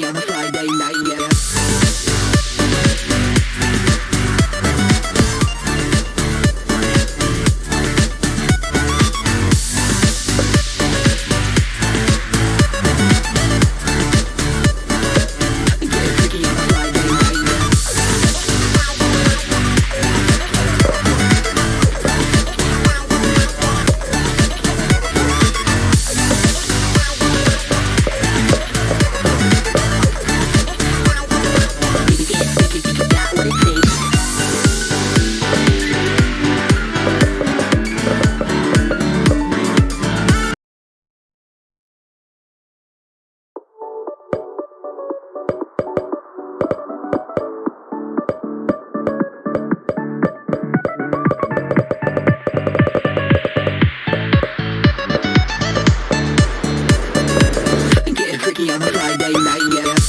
Yeah. on a Friday night, yeah.